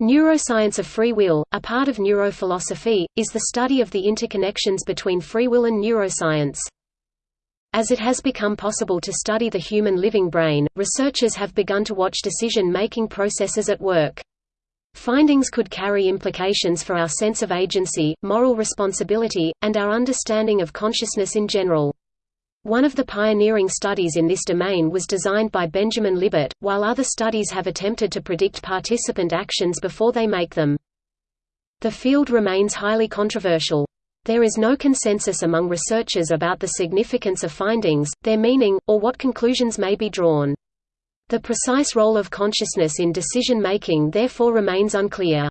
Neuroscience of free will, a part of neurophilosophy, is the study of the interconnections between free will and neuroscience. As it has become possible to study the human living brain, researchers have begun to watch decision-making processes at work. Findings could carry implications for our sense of agency, moral responsibility, and our understanding of consciousness in general. One of the pioneering studies in this domain was designed by Benjamin Libet, while other studies have attempted to predict participant actions before they make them. The field remains highly controversial. There is no consensus among researchers about the significance of findings, their meaning, or what conclusions may be drawn. The precise role of consciousness in decision-making therefore remains unclear.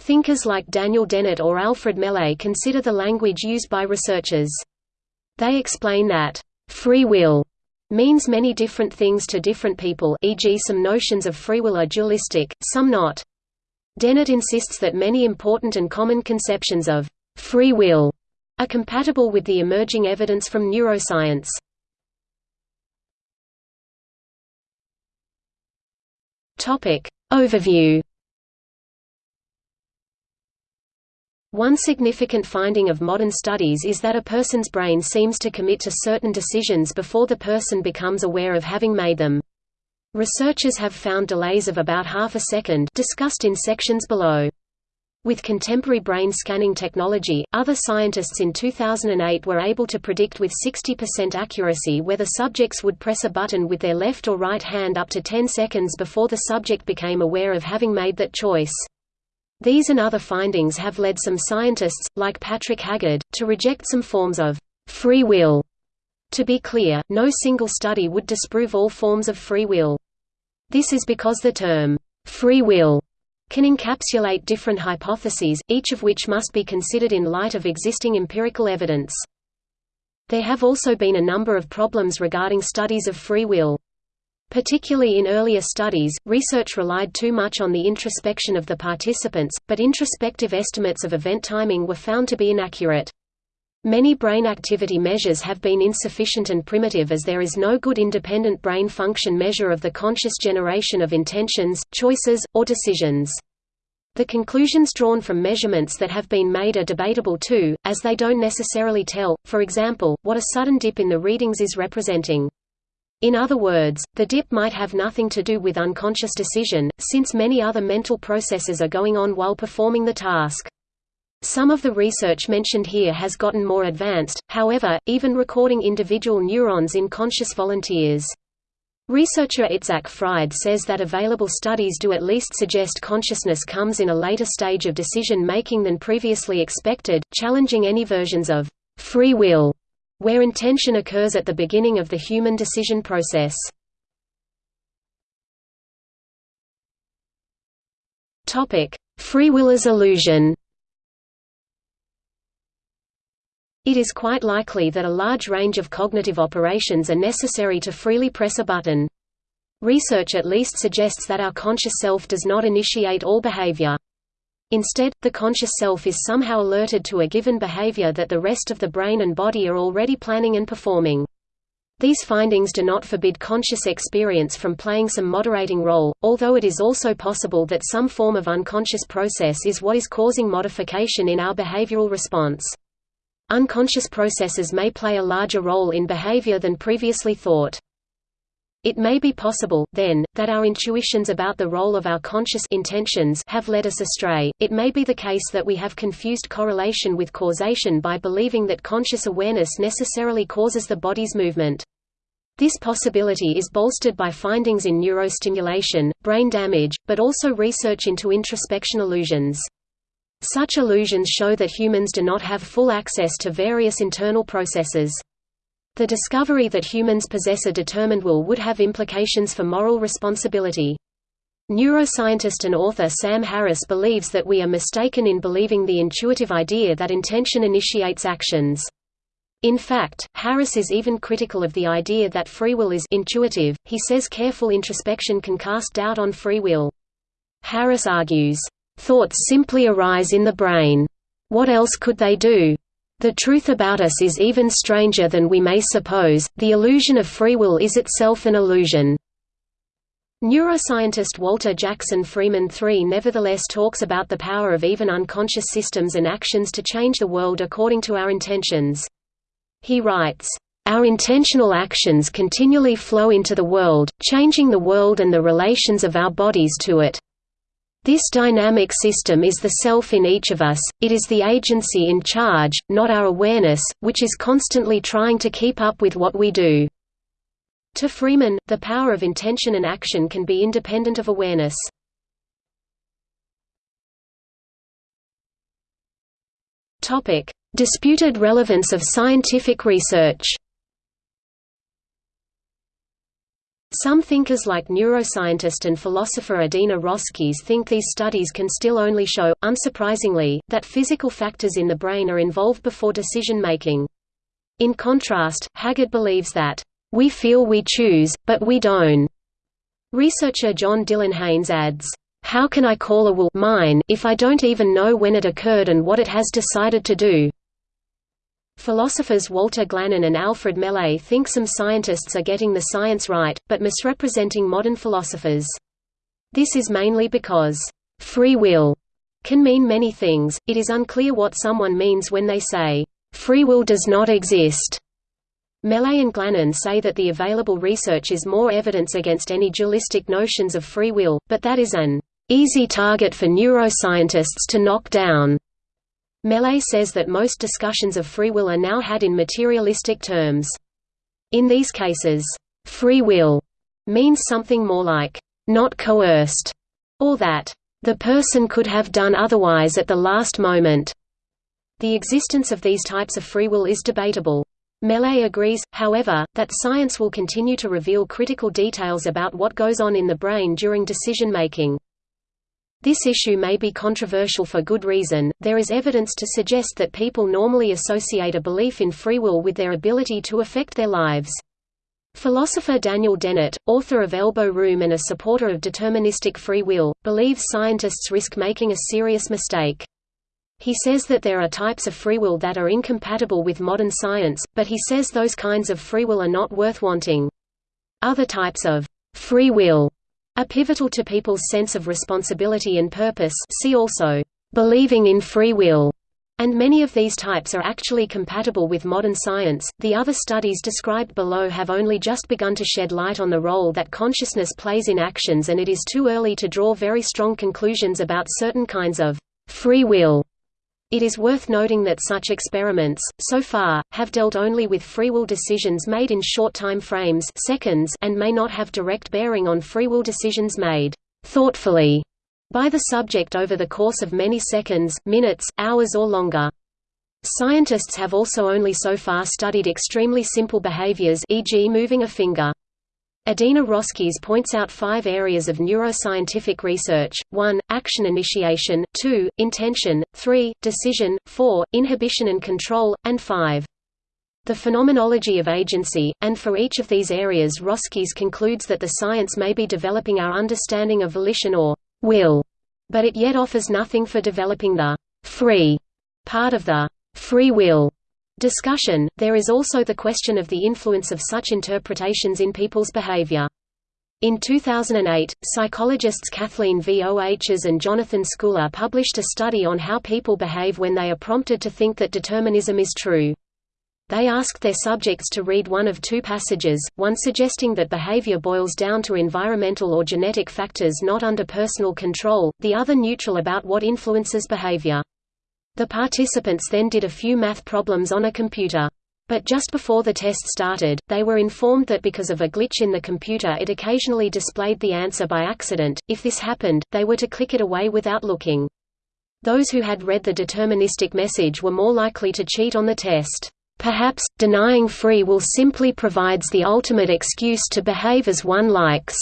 Thinkers like Daniel Dennett or Alfred Mele consider the language used by researchers they explain that, "...free will," means many different things to different people e.g. some notions of free will are dualistic, some not. Dennett insists that many important and common conceptions of «free will» are compatible with the emerging evidence from neuroscience. Overview One significant finding of modern studies is that a person's brain seems to commit to certain decisions before the person becomes aware of having made them. Researchers have found delays of about half a second discussed in sections below. With contemporary brain scanning technology, other scientists in 2008 were able to predict with 60% accuracy whether subjects would press a button with their left or right hand up to 10 seconds before the subject became aware of having made that choice. These and other findings have led some scientists, like Patrick Haggard, to reject some forms of free will. To be clear, no single study would disprove all forms of free will. This is because the term free will can encapsulate different hypotheses, each of which must be considered in light of existing empirical evidence. There have also been a number of problems regarding studies of free will. Particularly in earlier studies, research relied too much on the introspection of the participants, but introspective estimates of event timing were found to be inaccurate. Many brain activity measures have been insufficient and primitive as there is no good independent brain function measure of the conscious generation of intentions, choices, or decisions. The conclusions drawn from measurements that have been made are debatable too, as they don't necessarily tell, for example, what a sudden dip in the readings is representing. In other words, the dip might have nothing to do with unconscious decision, since many other mental processes are going on while performing the task. Some of the research mentioned here has gotten more advanced, however, even recording individual neurons in conscious volunteers. Researcher Itzhak Fried says that available studies do at least suggest consciousness comes in a later stage of decision-making than previously expected, challenging any versions of free will where intention occurs at the beginning of the human decision process. Free will as illusion It is quite likely that a large range of cognitive operations are necessary to freely press a button. Research at least suggests that our conscious self does not initiate all behavior. Instead, the conscious self is somehow alerted to a given behavior that the rest of the brain and body are already planning and performing. These findings do not forbid conscious experience from playing some moderating role, although it is also possible that some form of unconscious process is what is causing modification in our behavioral response. Unconscious processes may play a larger role in behavior than previously thought. It may be possible, then, that our intuitions about the role of our conscious intentions have led us astray. It may be the case that we have confused correlation with causation by believing that conscious awareness necessarily causes the body's movement. This possibility is bolstered by findings in neurostimulation, brain damage, but also research into introspection illusions. Such illusions show that humans do not have full access to various internal processes. The discovery that humans possess a determined will would have implications for moral responsibility. Neuroscientist and author Sam Harris believes that we are mistaken in believing the intuitive idea that intention initiates actions. In fact, Harris is even critical of the idea that free will is intuitive. He says careful introspection can cast doubt on free will. Harris argues, "Thoughts simply arise in the brain. What else could they do? The truth about us is even stranger than we may suppose, the illusion of free will is itself an illusion. Neuroscientist Walter Jackson Freeman III nevertheless talks about the power of even unconscious systems and actions to change the world according to our intentions. He writes, "...our intentional actions continually flow into the world, changing the world and the relations of our bodies to it. This dynamic system is the self in each of us, it is the agency in charge, not our awareness, which is constantly trying to keep up with what we do." To Freeman, the power of intention and action can be independent of awareness. Disputed relevance of scientific research Some thinkers like neuroscientist and philosopher Adina Roskies think these studies can still only show, unsurprisingly, that physical factors in the brain are involved before decision making. In contrast, Haggard believes that we feel we choose, but we don't. Researcher John Dylan Haynes adds, How can I call a will mine if I don't even know when it occurred and what it has decided to do? Philosophers Walter Glannon and Alfred Mele think some scientists are getting the science right, but misrepresenting modern philosophers. This is mainly because, "...free will," can mean many things, it is unclear what someone means when they say, "...free will does not exist." Mele and Glannon say that the available research is more evidence against any dualistic notions of free will, but that is an easy target for neuroscientists to knock down. Mele says that most discussions of free will are now had in materialistic terms. In these cases, free will means something more like, not coerced, or that, the person could have done otherwise at the last moment. The existence of these types of free will is debatable. Mele agrees, however, that science will continue to reveal critical details about what goes on in the brain during decision-making. This issue may be controversial for good reason, there is evidence to suggest that people normally associate a belief in free will with their ability to affect their lives. Philosopher Daniel Dennett, author of Elbow Room and a supporter of deterministic free will, believes scientists risk making a serious mistake. He says that there are types of free will that are incompatible with modern science, but he says those kinds of free will are not worth wanting. Other types of free will are pivotal to people's sense of responsibility and purpose see also, believing in free will, and many of these types are actually compatible with modern science. The other studies described below have only just begun to shed light on the role that consciousness plays in actions and it is too early to draw very strong conclusions about certain kinds of free will it is worth noting that such experiments, so far, have dealt only with free will decisions made in short time frames seconds and may not have direct bearing on free will decisions made thoughtfully by the subject over the course of many seconds, minutes, hours or longer. Scientists have also only so far studied extremely simple behaviors e.g. moving a finger. Adina Roskies points out five areas of neuroscientific research, 1, action initiation, 2, intention, 3, decision, 4, inhibition and control, and 5. The phenomenology of agency, and for each of these areas Roskies concludes that the science may be developing our understanding of volition or will, but it yet offers nothing for developing the free part of the free will discussion, there is also the question of the influence of such interpretations in people's behavior. In 2008, psychologists Kathleen Vohs and Jonathan Schooler published a study on how people behave when they are prompted to think that determinism is true. They asked their subjects to read one of two passages, one suggesting that behavior boils down to environmental or genetic factors not under personal control, the other neutral about what influences behavior. The participants then did a few math problems on a computer. But just before the test started, they were informed that because of a glitch in the computer it occasionally displayed the answer by accident. If this happened, they were to click it away without looking. Those who had read the deterministic message were more likely to cheat on the test. Perhaps, denying free will simply provides the ultimate excuse to behave as one likes.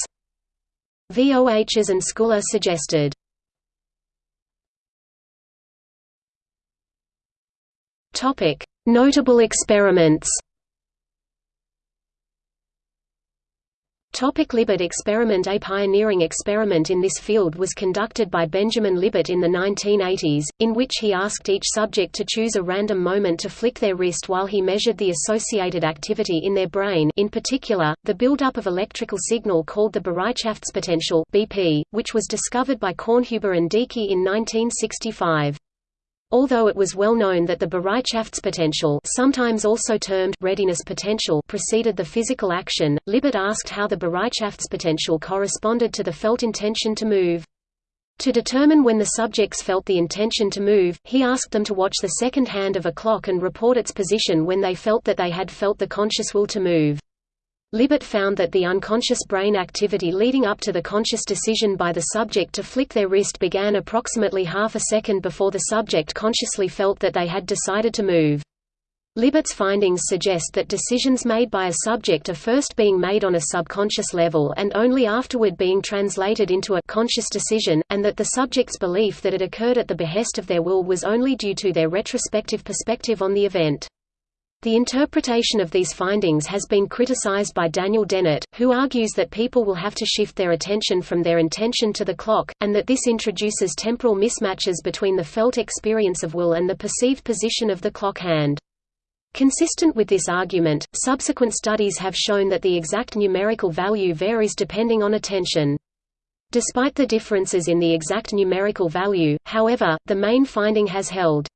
Vohs and Schooler suggested. Topic: Notable experiments. Topic Libet experiment A pioneering experiment in this field was conducted by Benjamin Libet in the 1980s, in which he asked each subject to choose a random moment to flick their wrist while he measured the associated activity in their brain in particular, the buildup of electrical signal called the Bereitschaftspotential BP, which was discovered by Kornhuber and Deecke in 1965. Although it was well known that the Bereitschaftspotential sometimes also termed readiness potential preceded the physical action, Libet asked how the Bereitschaftspotential corresponded to the felt intention to move. To determine when the subjects felt the intention to move, he asked them to watch the second hand of a clock and report its position when they felt that they had felt the conscious will to move. Libet found that the unconscious brain activity leading up to the conscious decision by the subject to flick their wrist began approximately half a second before the subject consciously felt that they had decided to move. Libet's findings suggest that decisions made by a subject are first being made on a subconscious level and only afterward being translated into a conscious decision, and that the subject's belief that it occurred at the behest of their will was only due to their retrospective perspective on the event. The interpretation of these findings has been criticized by Daniel Dennett, who argues that people will have to shift their attention from their intention to the clock, and that this introduces temporal mismatches between the felt experience of will and the perceived position of the clock hand. Consistent with this argument, subsequent studies have shown that the exact numerical value varies depending on attention. Despite the differences in the exact numerical value, however, the main finding has held.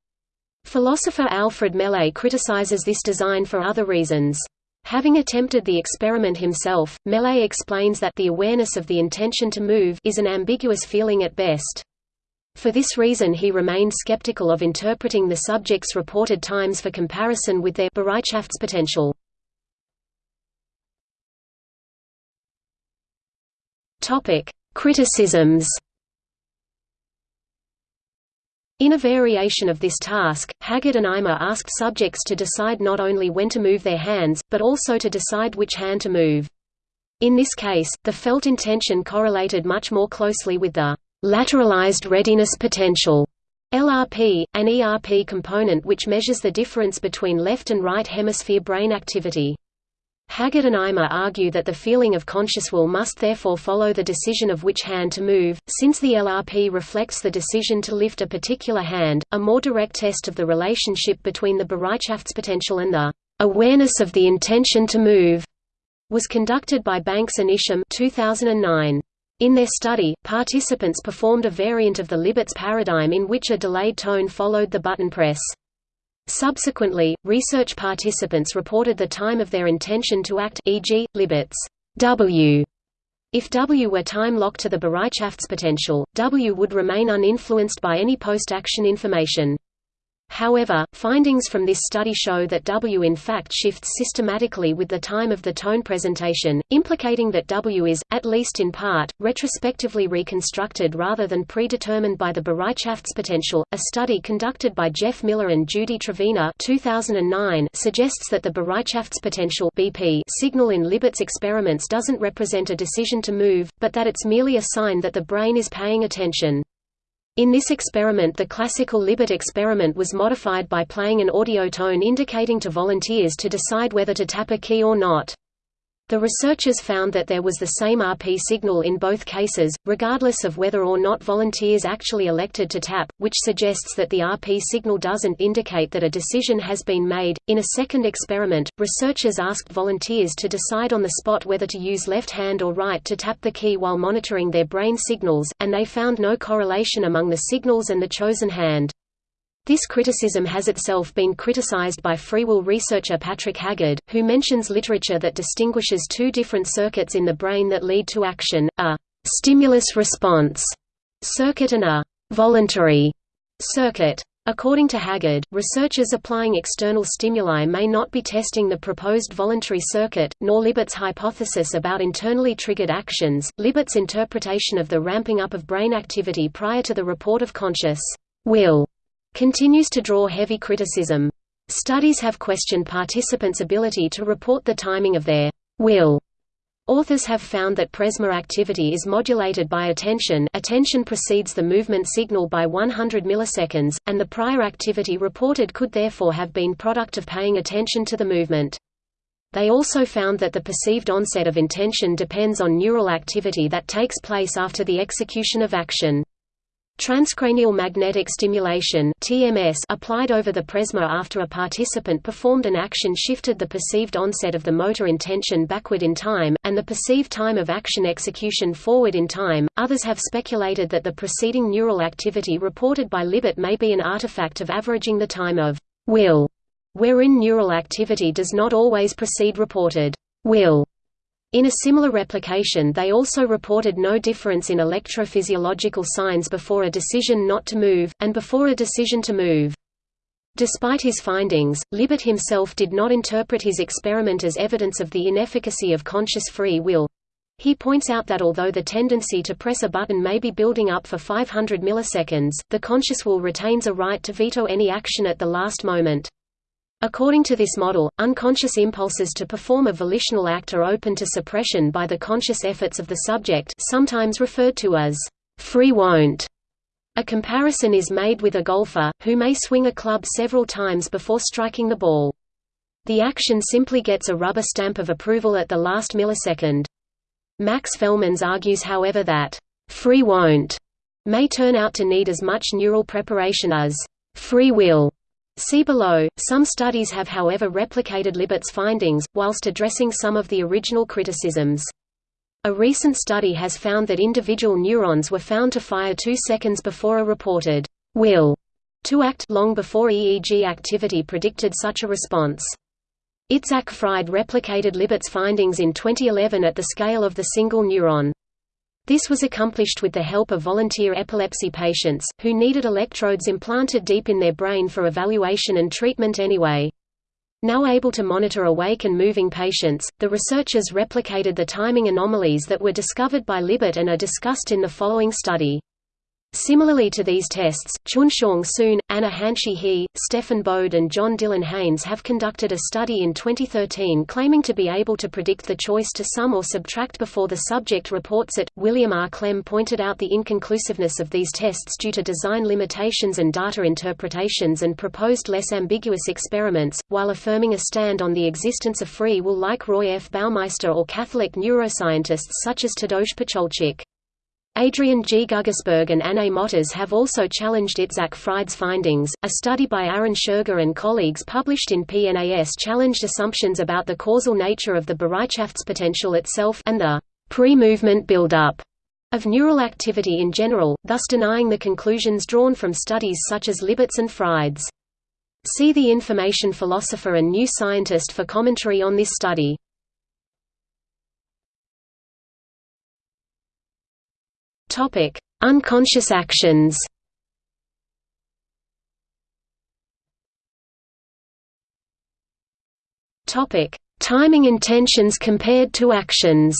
Philosopher Alfred Mele criticizes this design for other reasons. Having attempted the experiment himself, Mele explains that the awareness of the intention to move is an ambiguous feeling at best. For this reason he remained skeptical of interpreting the subject's reported times for comparison with their Bereitschaftspotential. Criticisms in a variation of this task, Haggard and Eimer asked subjects to decide not only when to move their hands, but also to decide which hand to move. In this case, the felt intention correlated much more closely with the lateralized readiness potential LRP, an ERP component which measures the difference between left and right hemisphere brain activity. Haggard and Eimer argue that the feeling of conscious will must therefore follow the decision of which hand to move, since the LRP reflects the decision to lift a particular hand. A more direct test of the relationship between the Bereitschaftspotential and the awareness of the intention to move was conducted by Banks and Isham 2009. In their study, participants performed a variant of the Libet's paradigm in which a delayed tone followed the button press. Subsequently, research participants reported the time of their intention to act e.g., Libet's W. If W were time-locked to the Bereitschaftspotential, W would remain uninfluenced by any post-action information. However, findings from this study show that W in fact shifts systematically with the time of the tone presentation, implicating that W is, at least in part, retrospectively reconstructed rather than predetermined by the Bereitschaftspotential. A study conducted by Jeff Miller and Judy Trevena 2009 suggests that the Bereitschaftspotential BP signal in Libet's experiments doesn't represent a decision to move, but that it's merely a sign that the brain is paying attention. In this experiment the classical Libet experiment was modified by playing an audio tone indicating to volunteers to decide whether to tap a key or not. The researchers found that there was the same RP signal in both cases, regardless of whether or not volunteers actually elected to tap, which suggests that the RP signal doesn't indicate that a decision has been made. In a second experiment, researchers asked volunteers to decide on the spot whether to use left hand or right to tap the key while monitoring their brain signals, and they found no correlation among the signals and the chosen hand. This criticism has itself been criticized by free will researcher Patrick Haggard, who mentions literature that distinguishes two different circuits in the brain that lead to action, a stimulus-response circuit and a voluntary circuit. According to Haggard, researchers applying external stimuli may not be testing the proposed voluntary circuit, nor Libet's hypothesis about internally triggered actions. Libet's interpretation of the ramping up of brain activity prior to the report of conscious will continues to draw heavy criticism. Studies have questioned participants' ability to report the timing of their will. Authors have found that presma activity is modulated by attention attention precedes the movement signal by 100 milliseconds, and the prior activity reported could therefore have been product of paying attention to the movement. They also found that the perceived onset of intention depends on neural activity that takes place after the execution of action. Transcranial magnetic stimulation (TMS) applied over the presma after a participant performed an action shifted the perceived onset of the motor intention backward in time and the perceived time of action execution forward in time. Others have speculated that the preceding neural activity reported by Libet may be an artifact of averaging the time of will, wherein neural activity does not always precede reported will in a similar replication they also reported no difference in electrophysiological signs before a decision not to move, and before a decision to move. Despite his findings, Libet himself did not interpret his experiment as evidence of the inefficacy of conscious free will. He points out that although the tendency to press a button may be building up for 500 milliseconds, the conscious will retains a right to veto any action at the last moment. According to this model, unconscious impulses to perform a volitional act are open to suppression by the conscious efforts of the subject sometimes referred to as free won't. A comparison is made with a golfer, who may swing a club several times before striking the ball. The action simply gets a rubber stamp of approval at the last millisecond. Max Velmans argues however that, "...free won't," may turn out to need as much neural preparation as, "...free will." See below. Some studies have however replicated Libet's findings, whilst addressing some of the original criticisms. A recent study has found that individual neurons were found to fire two seconds before a reported will to act long before EEG activity predicted such a response. Itzhak Fried replicated Libet's findings in 2011 at the scale of the single neuron. This was accomplished with the help of volunteer epilepsy patients, who needed electrodes implanted deep in their brain for evaluation and treatment anyway. Now able to monitor awake and moving patients, the researchers replicated the timing anomalies that were discovered by Libet and are discussed in the following study. Similarly to these tests, Chun-Siong Soon, Anna Hanxi He, Stefan Bode and John Dylan Haynes have conducted a study in 2013 claiming to be able to predict the choice to sum or subtract before the subject reports it. William R. Klemm pointed out the inconclusiveness of these tests due to design limitations and data interpretations and proposed less ambiguous experiments, while affirming a stand on the existence of free will like Roy F. Baumeister or Catholic neuroscientists such as Tadeusz Pacholczyk. Adrian G. Guggisberg and Anne Mottaz have also challenged Itzhak Fried's findings. A study by Aaron Schurger and colleagues published in PNAS challenged assumptions about the causal nature of the Bereitschaftspotential itself and the pre-movement build-up of neural activity in general, thus denying the conclusions drawn from studies such as Libet's and Fried's. See the information philosopher and new scientist for commentary on this study. Topic: Unconscious actions. Topic: Timing intentions compared to actions.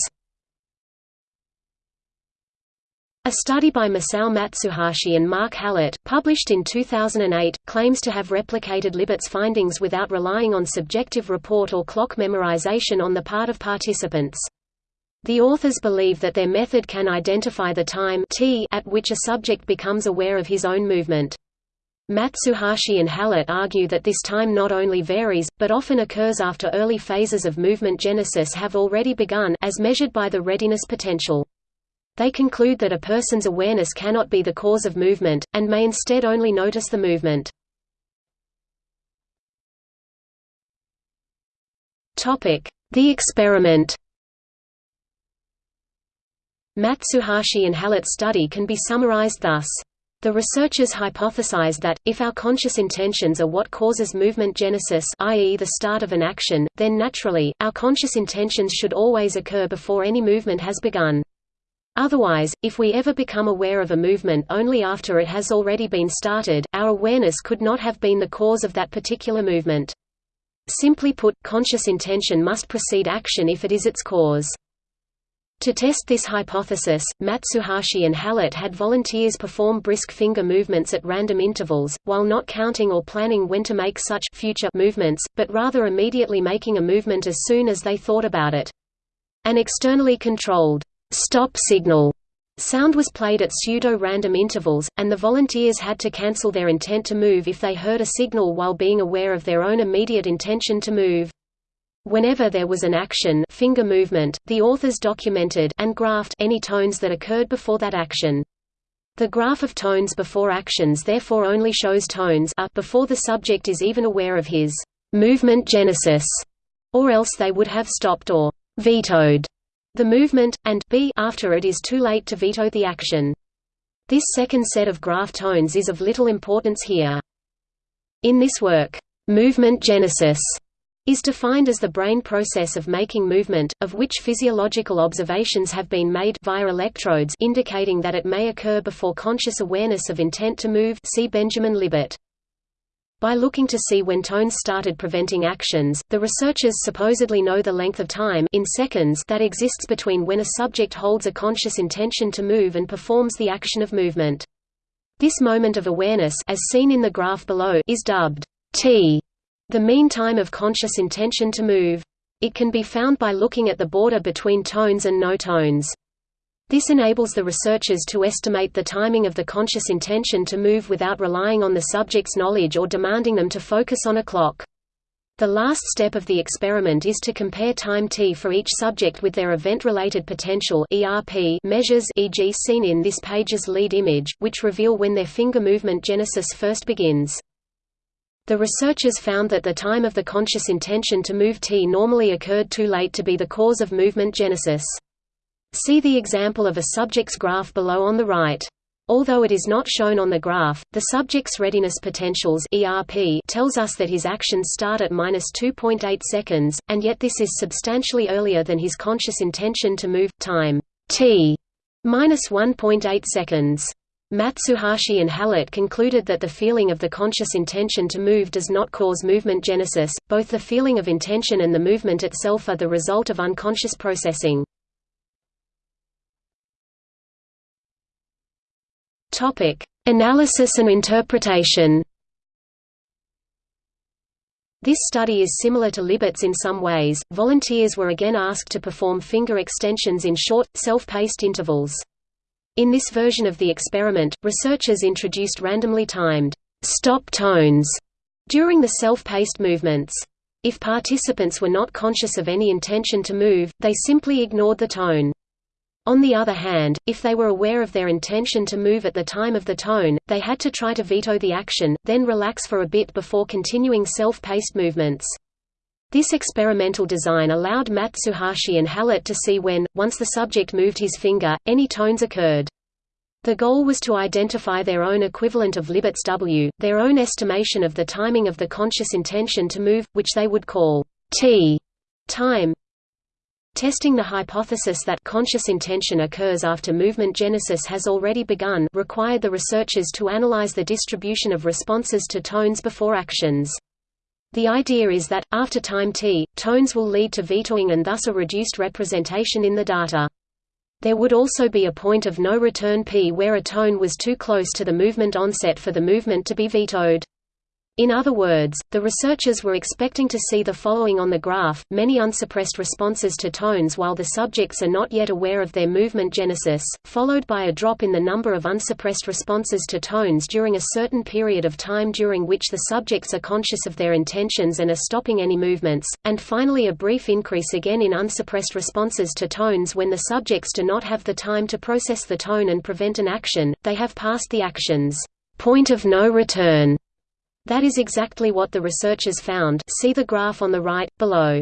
A study by Masao Matsuhashi and Mark Hallett, published in 2008, claims to have replicated Libet's findings without relying on subjective report or clock memorization on the part of participants. The authors believe that their method can identify the time t at which a subject becomes aware of his own movement. Matsuhashi and Hallett argue that this time not only varies, but often occurs after early phases of movement genesis have already begun as measured by the readiness potential. They conclude that a person's awareness cannot be the cause of movement, and may instead only notice the movement. The experiment Matsuhashi and Hallett's study can be summarized thus. The researchers hypothesized that, if our conscious intentions are what causes movement genesis i.e. the start of an action, then naturally, our conscious intentions should always occur before any movement has begun. Otherwise, if we ever become aware of a movement only after it has already been started, our awareness could not have been the cause of that particular movement. Simply put, conscious intention must precede action if it is its cause. To test this hypothesis, Matsuhashi and Hallett had volunteers perform brisk finger movements at random intervals, while not counting or planning when to make such future movements, but rather immediately making a movement as soon as they thought about it. An externally controlled stop signal sound was played at pseudo-random intervals, and the volunteers had to cancel their intent to move if they heard a signal while being aware of their own immediate intention to move. Whenever there was an action finger movement, the authors documented and graphed any tones that occurred before that action. The graph of tones before actions therefore only shows tones a before the subject is even aware of his movement genesis, or else they would have stopped or vetoed the movement, and b after it is too late to veto the action. This second set of graph tones is of little importance here. In this work, movement genesis is defined as the brain process of making movement, of which physiological observations have been made via electrodes indicating that it may occur before conscious awareness of intent to move see Benjamin Libet. By looking to see when tones started preventing actions, the researchers supposedly know the length of time in seconds that exists between when a subject holds a conscious intention to move and performs the action of movement. This moment of awareness as seen in the graph below is dubbed t the mean time of conscious intention to move. It can be found by looking at the border between tones and no tones. This enables the researchers to estimate the timing of the conscious intention to move without relying on the subject's knowledge or demanding them to focus on a clock. The last step of the experiment is to compare time t for each subject with their event-related potential (ERP) measures e.g. seen in this page's lead image, which reveal when their finger movement genesis first begins. The researchers found that the time of the conscious intention to move T normally occurred too late to be the cause of movement genesis. See the example of a subject's graph below on the right. Although it is not shown on the graph, the subject's readiness potentials ERP tells us that his actions start at minus 2.8 seconds, and yet this is substantially earlier than his conscious intention to move time t minus 1.8 seconds. Matsuhashi and Hallett concluded that the feeling of the conscious intention to move does not cause movement genesis, both the feeling of intention and the movement itself are the result of unconscious processing. Analysis and interpretation this study is similar to Libet's in some ways. Volunteers were again asked to perform finger extensions in short, self-paced intervals. In this version of the experiment, researchers introduced randomly timed stop tones during the self-paced movements. If participants were not conscious of any intention to move, they simply ignored the tone. On the other hand, if they were aware of their intention to move at the time of the tone, they had to try to veto the action, then relax for a bit before continuing self-paced movements. This experimental design allowed Matsuhashi and Hallett to see when, once the subject moved his finger, any tones occurred. The goal was to identify their own equivalent of Libet's W, their own estimation of the timing of the conscious intention to move, which they would call T time. Testing the hypothesis that conscious intention occurs after movement genesis has already begun required the researchers to analyze the distribution of responses to tones before actions. The idea is that, after time t, tones will lead to vetoing and thus a reduced representation in the data. There would also be a point of no return p where a tone was too close to the movement onset for the movement to be vetoed. In other words, the researchers were expecting to see the following on the graph, many unsuppressed responses to tones while the subjects are not yet aware of their movement genesis, followed by a drop in the number of unsuppressed responses to tones during a certain period of time during which the subjects are conscious of their intentions and are stopping any movements, and finally a brief increase again in unsuppressed responses to tones when the subjects do not have the time to process the tone and prevent an action, they have passed the action's point of no return. That is exactly what the researchers found see the graph on the right, below.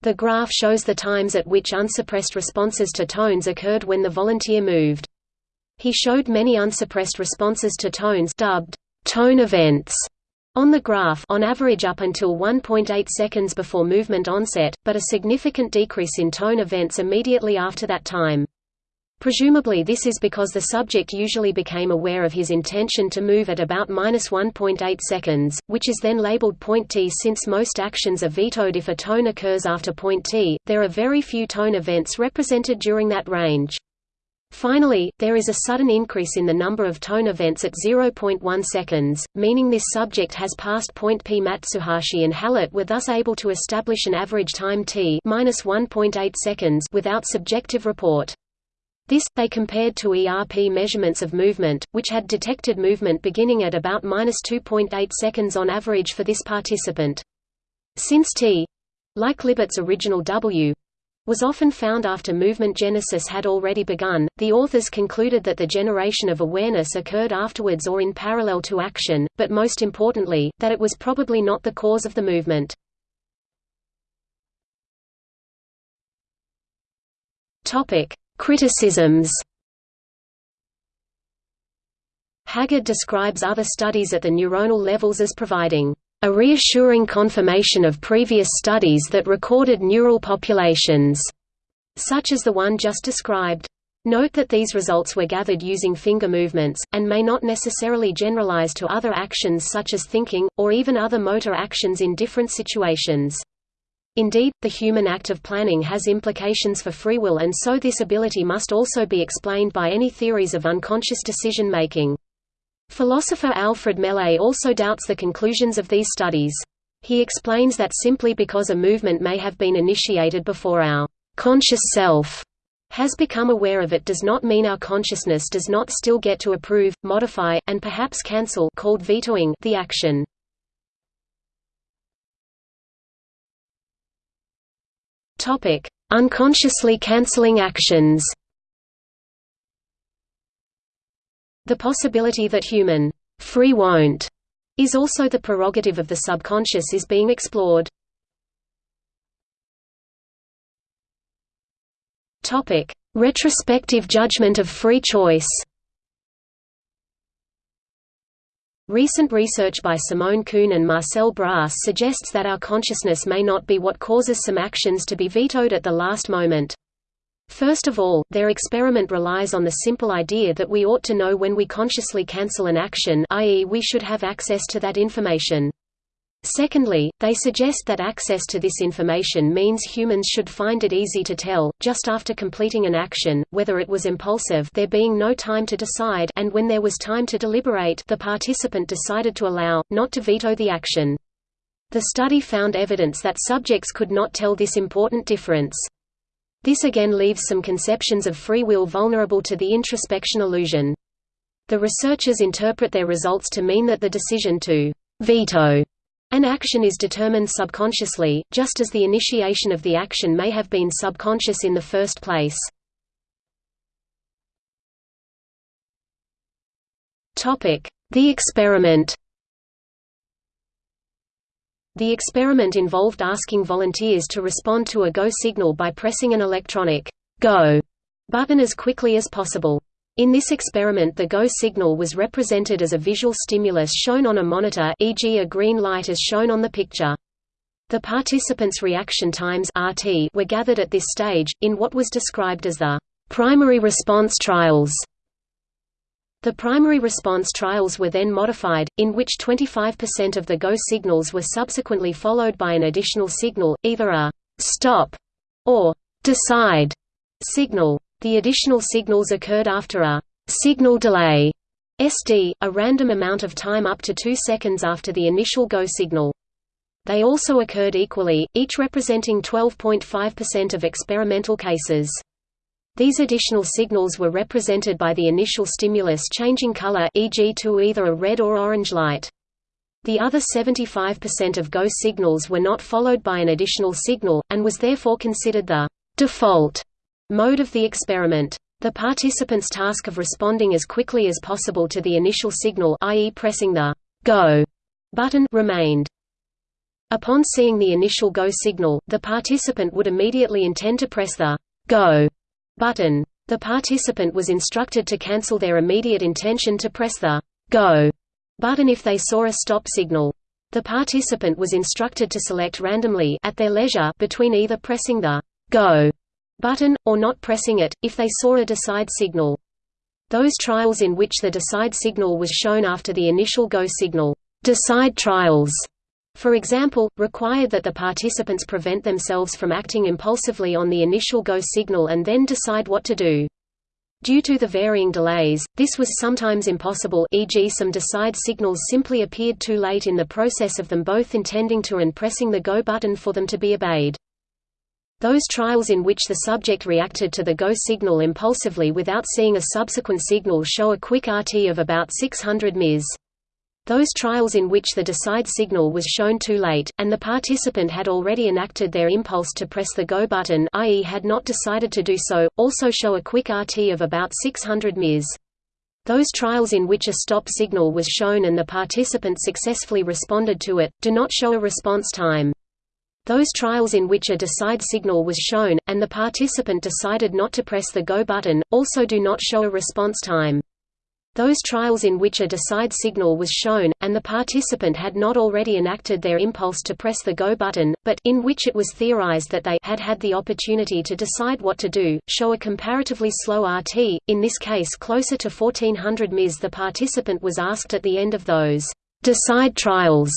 The graph shows the times at which unsuppressed responses to tones occurred when the volunteer moved. He showed many unsuppressed responses to tones dubbed tone events on the graph on average up until 1.8 seconds before movement onset, but a significant decrease in tone events immediately after that time. Presumably this is because the subject usually became aware of his intention to move at about minus 1.8 seconds, which is then labeled point t since most actions are vetoed if a tone occurs after point t, there are very few tone events represented during that range. Finally, there is a sudden increase in the number of tone events at 0.1 seconds, meaning this subject has passed point p. Matsuhashi and Hallett were thus able to establish an average time t minus 1.8 seconds without subjective report. This, they compared to ERP measurements of movement, which had detected movement beginning at about 2.8 seconds on average for this participant. Since t like Libet's original W was often found after movement genesis had already begun. The authors concluded that the generation of awareness occurred afterwards or in parallel to action, but most importantly, that it was probably not the cause of the movement. Topic: Criticisms. Haggard describes other studies at the neuronal levels as providing a reassuring confirmation of previous studies that recorded neural populations, such as the one just described. Note that these results were gathered using finger movements, and may not necessarily generalize to other actions such as thinking, or even other motor actions in different situations. Indeed, the human act of planning has implications for free will and so this ability must also be explained by any theories of unconscious decision-making. Philosopher Alfred Mele also doubts the conclusions of these studies. He explains that simply because a movement may have been initiated before our conscious self has become aware of it does not mean our consciousness does not still get to approve, modify, and perhaps cancel called vetoing the action. Topic: Unconsciously canceling actions. The possibility that human free won't is also the prerogative of the subconscious is being explored. Topic: Retrospective judgment of free choice. Recent research by Simone Kuhn and Marcel Brass suggests that our consciousness may not be what causes some actions to be vetoed at the last moment. First of all, their experiment relies on the simple idea that we ought to know when we consciously cancel an action i.e. we should have access to that information. Secondly, they suggest that access to this information means humans should find it easy to tell, just after completing an action, whether it was impulsive there being no time to decide and when there was time to deliberate the participant decided to allow, not to veto the action. The study found evidence that subjects could not tell this important difference. This again leaves some conceptions of free will vulnerable to the introspection illusion. The researchers interpret their results to mean that the decision to veto an action is determined subconsciously, just as the initiation of the action may have been subconscious in the first place. The experiment the experiment involved asking volunteers to respond to a go signal by pressing an electronic go button as quickly as possible. In this experiment the go signal was represented as a visual stimulus shown on a monitor e.g. a green light as shown on the picture. The participants' reaction times RT were gathered at this stage, in what was described as the primary response trials. The primary response trials were then modified, in which 25% of the go signals were subsequently followed by an additional signal, either a «stop» or «decide» signal. The additional signals occurred after a «signal delay» SD, a random amount of time up to 2 seconds after the initial go signal. They also occurred equally, each representing 12.5% of experimental cases. These additional signals were represented by the initial stimulus changing color e.g. to either a red or orange light. The other 75% of GO signals were not followed by an additional signal, and was therefore considered the default mode of the experiment. The participants' task of responding as quickly as possible to the initial signal i.e. pressing the go button remained. Upon seeing the initial go signal, the participant would immediately intend to press the go button. The participant was instructed to cancel their immediate intention to press the go button if they saw a stop signal. The participant was instructed to select randomly at their leisure between either pressing the go button, or not pressing it, if they saw a decide signal. Those trials in which the decide signal was shown after the initial go signal decide trials for example, required that the participants prevent themselves from acting impulsively on the initial go signal and then decide what to do. Due to the varying delays, this was sometimes impossible e.g. some decide signals simply appeared too late in the process of them both intending to and pressing the go button for them to be obeyed. Those trials in which the subject reacted to the go signal impulsively without seeing a subsequent signal show a quick RT of about 600 ms. Those trials in which the decide signal was shown too late, and the participant had already enacted their impulse to press the go button i.e. had not decided to do so, also show a quick RT of about 600 ms. Those trials in which a stop signal was shown and the participant successfully responded to it, do not show a response time. Those trials in which a decide signal was shown, and the participant decided not to press the go button, also do not show a response time. Those trials in which a decide signal was shown, and the participant had not already enacted their impulse to press the go button, but in which it was theorized that they had had the opportunity to decide what to do, show a comparatively slow RT, in this case closer to 1400 ms. The participant was asked at the end of those decide trials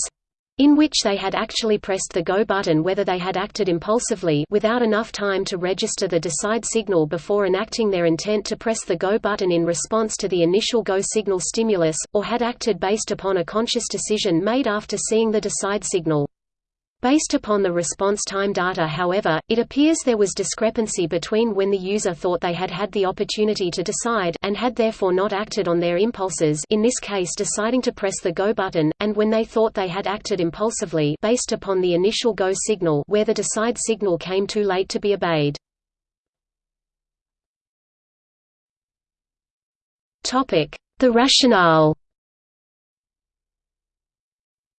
in which they had actually pressed the go button whether they had acted impulsively without enough time to register the decide signal before enacting their intent to press the go button in response to the initial go signal stimulus, or had acted based upon a conscious decision made after seeing the decide signal. Based upon the response time data however, it appears there was discrepancy between when the user thought they had had the opportunity to decide and had therefore not acted on their impulses in this case deciding to press the go button, and when they thought they had acted impulsively based upon the initial go signal where the decide signal came too late to be obeyed. The rationale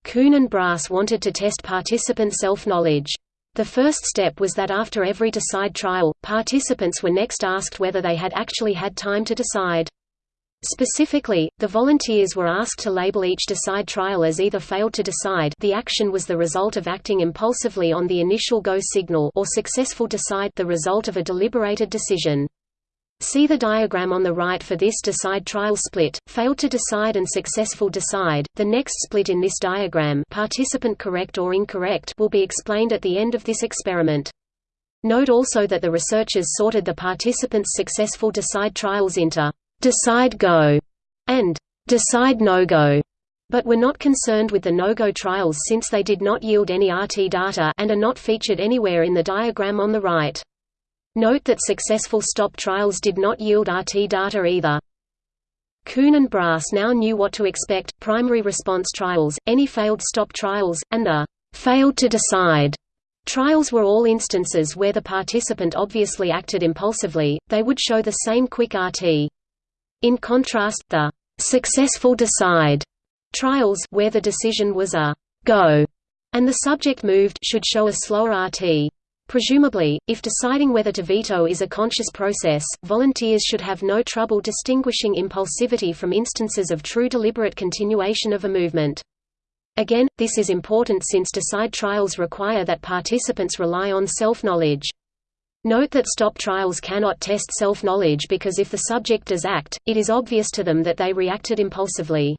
Kuhn and Brass wanted to test participant self-knowledge. The first step was that after every decide trial, participants were next asked whether they had actually had time to decide. Specifically, the volunteers were asked to label each decide trial as either failed to decide the action was the result of acting impulsively on the initial go signal or successful decide the result of a deliberated decision. See the diagram on the right for this decide trial split, failed to decide and successful decide. The next split in this diagram, participant correct or incorrect, will be explained at the end of this experiment. Note also that the researchers sorted the participants' successful decide trials into decide go and decide no go, but were not concerned with the no-go trials since they did not yield any RT data and are not featured anywhere in the diagram on the right. Note that successful stop trials did not yield RT data either. Kuhn and Brass now knew what to expect, primary response trials, any failed stop trials, and the failed to decide trials were all instances where the participant obviously acted impulsively, they would show the same quick RT. In contrast, the successful decide trials where the decision was a go and the subject moved should show a slower RT. Presumably, if deciding whether to veto is a conscious process, volunteers should have no trouble distinguishing impulsivity from instances of true deliberate continuation of a movement. Again, this is important since decide trials require that participants rely on self-knowledge. Note that stop trials cannot test self-knowledge because if the subject does act, it is obvious to them that they reacted impulsively.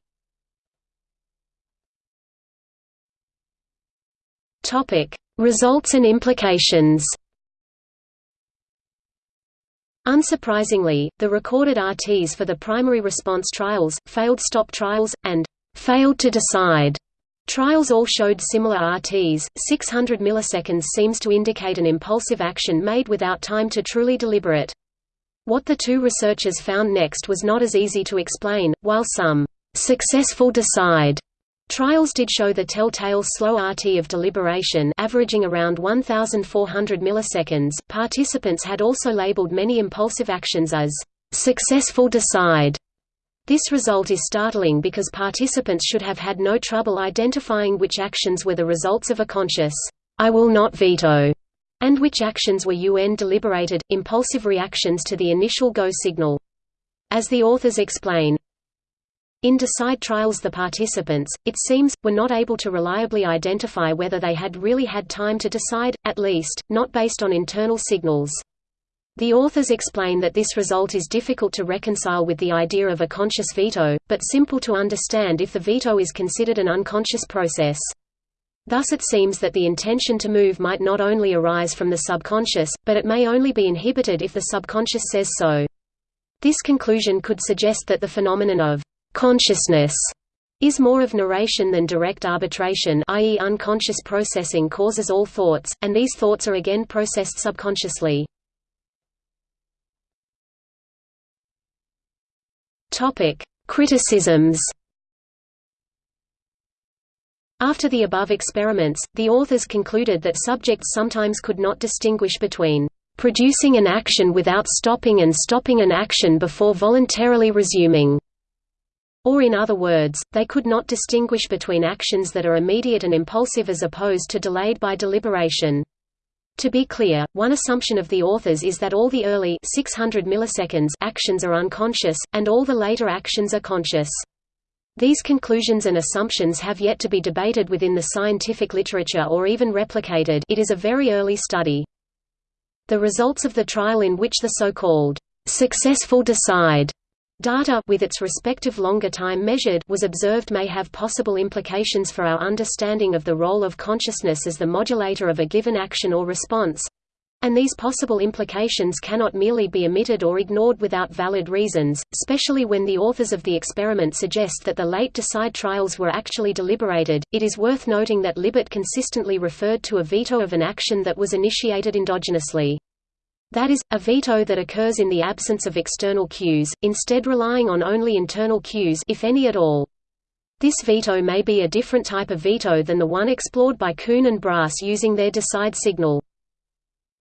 Topic: Results and implications Unsurprisingly, the recorded RTs for the primary response trials, failed stop trials, and failed to decide trials all showed similar RTs. 600 milliseconds seems to indicate an impulsive action made without time to truly deliberate. What the two researchers found next was not as easy to explain, while some successful decide Trials did show the telltale slow RT of deliberation averaging around 1400 milliseconds. Participants had also labeled many impulsive actions as successful decide. This result is startling because participants should have had no trouble identifying which actions were the results of a conscious I will not veto and which actions were UN deliberated, impulsive reactions to the initial go signal. As the authors explain, in decide trials the participants, it seems, were not able to reliably identify whether they had really had time to decide, at least, not based on internal signals. The authors explain that this result is difficult to reconcile with the idea of a conscious veto, but simple to understand if the veto is considered an unconscious process. Thus it seems that the intention to move might not only arise from the subconscious, but it may only be inhibited if the subconscious says so. This conclusion could suggest that the phenomenon of Consciousness is more of narration than direct arbitration i.e. unconscious processing causes all thoughts, and these thoughts are again processed subconsciously. Criticisms After the above experiments, the authors concluded that subjects sometimes could not distinguish between producing an action without stopping and stopping an action before voluntarily resuming. Or in other words, they could not distinguish between actions that are immediate and impulsive as opposed to delayed by deliberation. To be clear, one assumption of the authors is that all the early 600 milliseconds actions are unconscious, and all the later actions are conscious. These conclusions and assumptions have yet to be debated within the scientific literature or even replicated it is a very early study. The results of the trial in which the so-called successful decide data with its respective longer time measured was observed may have possible implications for our understanding of the role of consciousness as the modulator of a given action or response, and these possible implications cannot merely be omitted or ignored without valid reasons, especially when the authors of the experiment suggest that the late decide trials were actually deliberated. It is worth noting that Libet consistently referred to a veto of an action that was initiated endogenously. That is, a veto that occurs in the absence of external cues, instead relying on only internal cues if any at all. This veto may be a different type of veto than the one explored by Kuhn and Brass using their decide signal.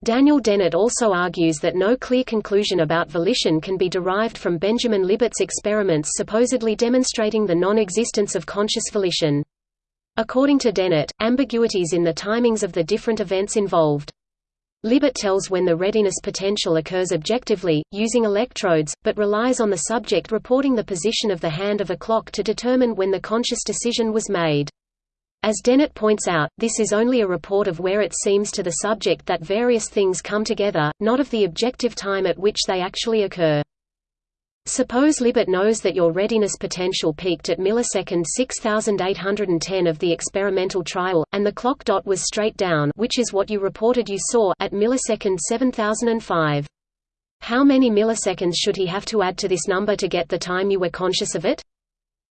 Daniel Dennett also argues that no clear conclusion about volition can be derived from Benjamin Libet's experiments supposedly demonstrating the non-existence of conscious volition. According to Dennett, ambiguities in the timings of the different events involved. Libet tells when the readiness potential occurs objectively, using electrodes, but relies on the subject reporting the position of the hand of a clock to determine when the conscious decision was made. As Dennett points out, this is only a report of where it seems to the subject that various things come together, not of the objective time at which they actually occur. Suppose Libet knows that your readiness potential peaked at millisecond 6810 of the experimental trial, and the clock dot was straight down which is what you reported you saw at millisecond 7005. How many milliseconds should he have to add to this number to get the time you were conscious of it?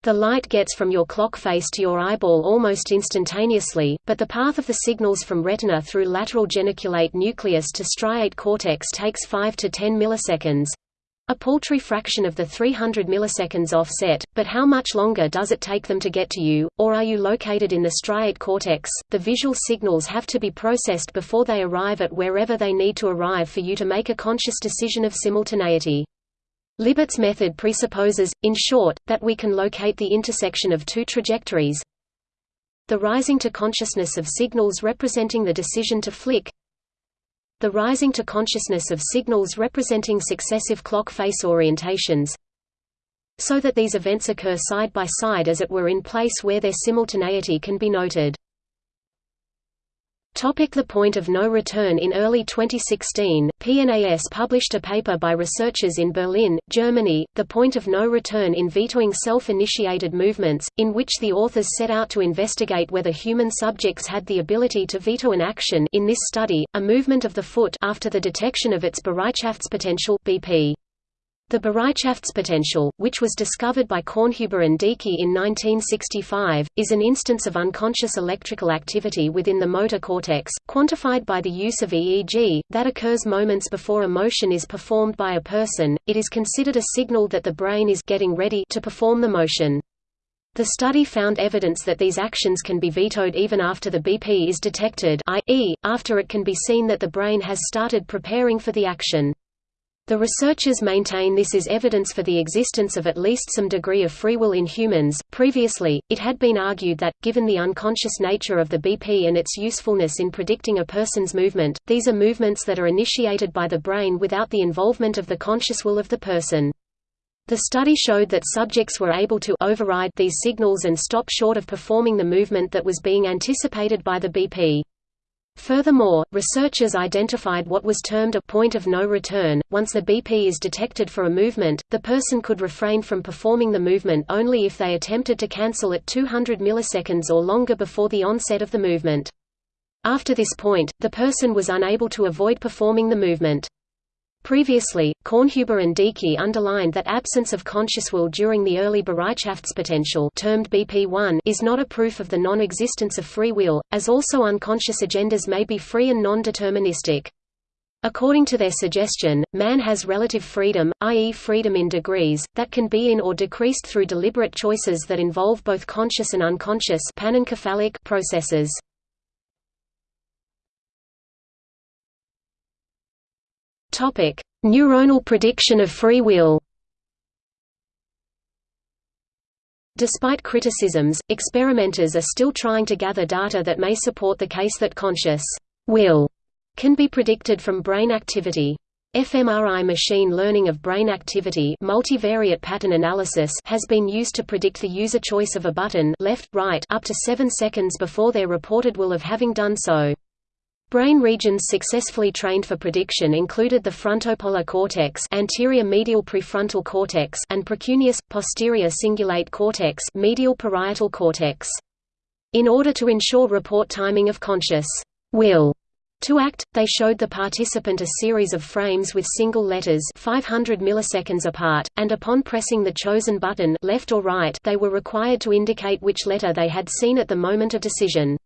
The light gets from your clock face to your eyeball almost instantaneously, but the path of the signals from retina through lateral geniculate nucleus to striate cortex takes 5 to 10 milliseconds. A paltry fraction of the 300 milliseconds offset, but how much longer does it take them to get to you, or are you located in the striate cortex? The visual signals have to be processed before they arrive at wherever they need to arrive for you to make a conscious decision of simultaneity. Libet's method presupposes, in short, that we can locate the intersection of two trajectories the rising to consciousness of signals representing the decision to flick the rising to consciousness of signals representing successive clock face orientations so that these events occur side by side as it were in place where their simultaneity can be noted. Topic the point of no return In early 2016, PNAS published a paper by researchers in Berlin, Germany, The Point of No Return in Vetoing Self-Initiated Movements, in which the authors set out to investigate whether human subjects had the ability to veto an action in this study, a movement of the foot after the detection of its Bereitschaftspotential BP. The Bereitschaftspotential, which was discovered by Kornhuber and Deecke in 1965, is an instance of unconscious electrical activity within the motor cortex, quantified by the use of EEG, that occurs moments before a motion is performed by a person. It is considered a signal that the brain is getting ready to perform the motion. The study found evidence that these actions can be vetoed even after the BP is detected i.e., after it can be seen that the brain has started preparing for the action. The researchers maintain this is evidence for the existence of at least some degree of free will in humans. Previously, it had been argued that, given the unconscious nature of the BP and its usefulness in predicting a person's movement, these are movements that are initiated by the brain without the involvement of the conscious will of the person. The study showed that subjects were able to override these signals and stop short of performing the movement that was being anticipated by the BP. Furthermore, researchers identified what was termed a point of no return. Once the BP is detected for a movement, the person could refrain from performing the movement only if they attempted to cancel at 200 milliseconds or longer before the onset of the movement. After this point, the person was unable to avoid performing the movement. Previously, Kornhuber and Deecke underlined that absence of conscious will during the early Bereitschaftspotential termed BP1 is not a proof of the non-existence of free will, as also unconscious agendas may be free and non-deterministic. According to their suggestion, man has relative freedom, i.e. freedom in degrees, that can be in or decreased through deliberate choices that involve both conscious and unconscious panencephalic processes. Neuronal prediction of free will Despite criticisms, experimenters are still trying to gather data that may support the case that conscious will can be predicted from brain activity. fMRI machine learning of brain activity multivariate pattern analysis has been used to predict the user choice of a button left, right up to 7 seconds before their reported will of having done so. Brain regions successfully trained for prediction included the frontopolar cortex anterior medial prefrontal cortex and precuneus, posterior cingulate cortex medial parietal cortex. In order to ensure report timing of conscious will to act, they showed the participant a series of frames with single letters 500 milliseconds apart, and upon pressing the chosen button left or right they were required to indicate which letter they had seen at the moment of decision.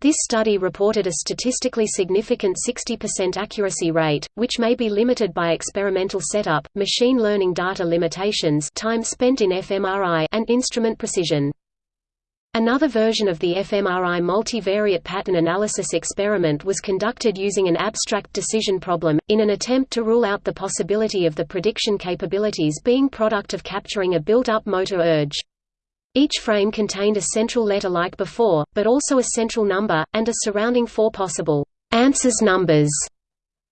This study reported a statistically significant 60% accuracy rate, which may be limited by experimental setup, machine learning data limitations time spent in fMRI and instrument precision. Another version of the fMRI multivariate pattern analysis experiment was conducted using an abstract decision problem, in an attempt to rule out the possibility of the prediction capabilities being product of capturing a built-up motor urge. Each frame contained a central letter like before, but also a central number, and a surrounding four possible answers numbers.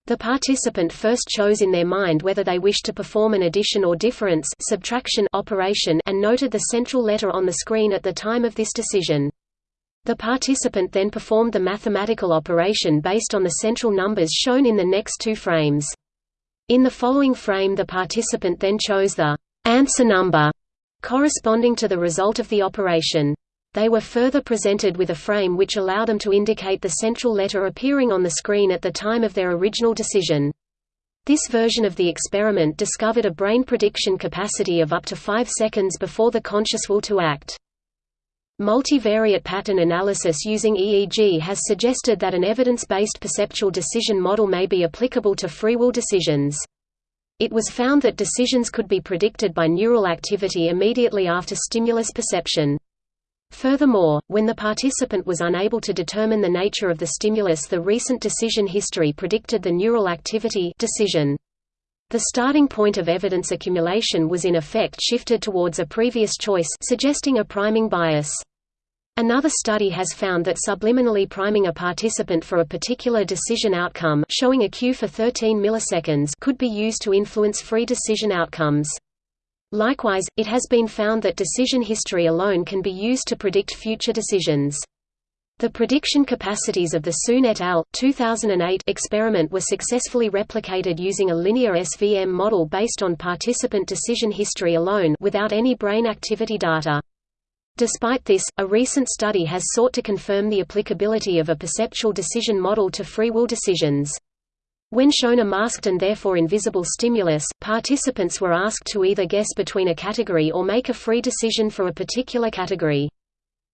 The participant first chose in their mind whether they wished to perform an addition or difference subtraction operation and noted the central letter on the screen at the time of this decision. The participant then performed the mathematical operation based on the central numbers shown in the next two frames. In the following frame the participant then chose the answer number corresponding to the result of the operation they were further presented with a frame which allowed them to indicate the central letter appearing on the screen at the time of their original decision. This version of the experiment discovered a brain prediction capacity of up to 5 seconds before the conscious will to act. Multivariate pattern analysis using EEG has suggested that an evidence-based perceptual decision model may be applicable to free will decisions. It was found that decisions could be predicted by neural activity immediately after stimulus perception. Furthermore, when the participant was unable to determine the nature of the stimulus the recent decision history predicted the neural activity decision. The starting point of evidence accumulation was in effect shifted towards a previous choice suggesting a priming bias. Another study has found that subliminally priming a participant for a particular decision outcome showing a cue for 13 milliseconds could be used to influence free decision outcomes. Likewise, it has been found that decision history alone can be used to predict future decisions. The prediction capacities of the Soon et al. 2008 experiment were successfully replicated using a linear SVM model based on participant decision history alone without any brain activity data. Despite this, a recent study has sought to confirm the applicability of a perceptual decision model to free will decisions. When shown a masked and therefore invisible stimulus, participants were asked to either guess between a category or make a free decision for a particular category.